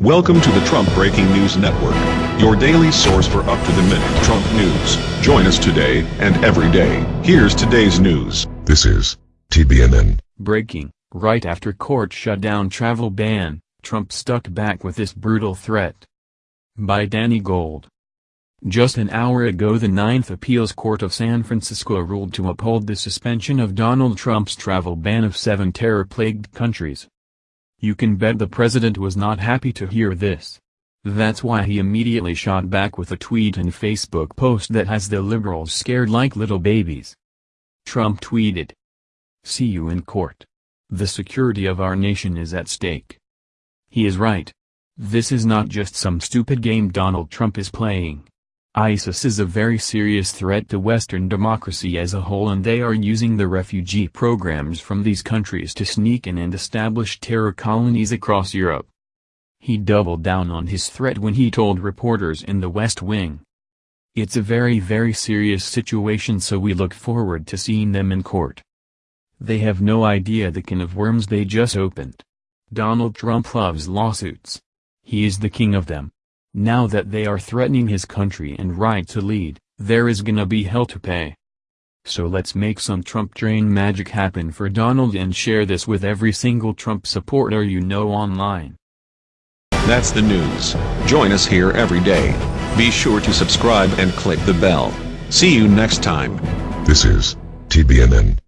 Welcome to the Trump Breaking News Network, your daily source for up-to-the-minute Trump news. Join us today and every day. Here's today's news. This is TBNN. Breaking, right after court shut down travel ban, Trump stuck back with this brutal threat. By Danny Gold. Just an hour ago the Ninth Appeals Court of San Francisco ruled to uphold the suspension of Donald Trump's travel ban of seven terror-plagued countries. You can bet the president was not happy to hear this. That's why he immediately shot back with a tweet and Facebook post that has the liberals scared like little babies. Trump tweeted, See you in court. The security of our nation is at stake. He is right. This is not just some stupid game Donald Trump is playing. ISIS is a very serious threat to Western democracy as a whole and they are using the refugee programs from these countries to sneak in and establish terror colonies across Europe. He doubled down on his threat when he told reporters in the West Wing. It's a very very serious situation so we look forward to seeing them in court. They have no idea the can of worms they just opened. Donald Trump loves lawsuits. He is the king of them. Now that they are threatening his country and right to lead, there is gonna be hell to pay. So let's make some Trump train magic happen for Donald and share this with every single Trump supporter you know online. That's the news. Join us here every day. Be sure to subscribe and click the bell. See you next time. This is TBNN.